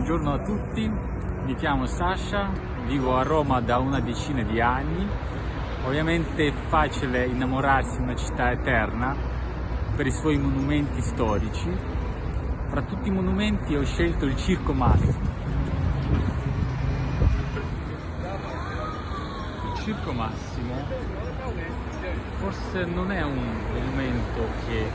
Buongiorno a tutti, mi chiamo Sasha, vivo a Roma da una decina di anni. Ovviamente è facile innamorarsi di una città eterna per i suoi monumenti storici. Fra tutti i monumenti ho scelto il Circo Massimo. Il Circo Massimo forse non è un monumento che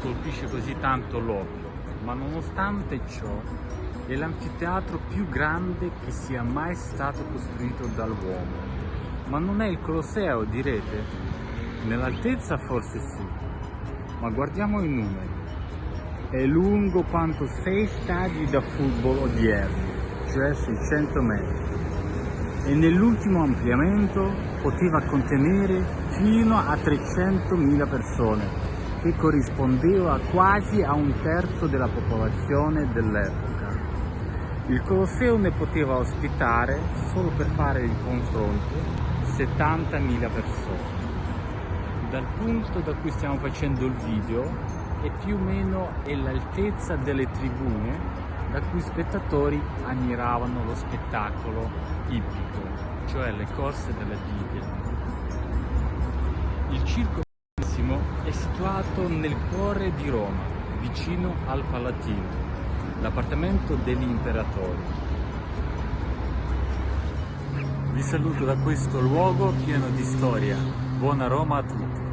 colpisce così tanto l'occhio, ma nonostante ciò è l'anfiteatro più grande che sia mai stato costruito dall'uomo. Ma non è il Colosseo, direte? Nell'altezza forse sì, ma guardiamo i numeri. È lungo quanto sei stadi da football odierni, cioè 600 metri. E nell'ultimo ampliamento poteva contenere fino a 300.000 persone, che corrispondeva quasi a un terzo della popolazione dell'epoca. Il Colosseo ne poteva ospitare, solo per fare il confronto, 70.000 persone. Dal punto da cui stiamo facendo il video è più o meno l'altezza delle tribune da cui spettatori ammiravano lo spettacolo ippico, cioè le corse della Bibbia. Il Circo è situato nel cuore di Roma, vicino al Palatino, l'appartamento degli imperatori. Vi saluto da questo luogo pieno di storia. Buona Roma a tutti!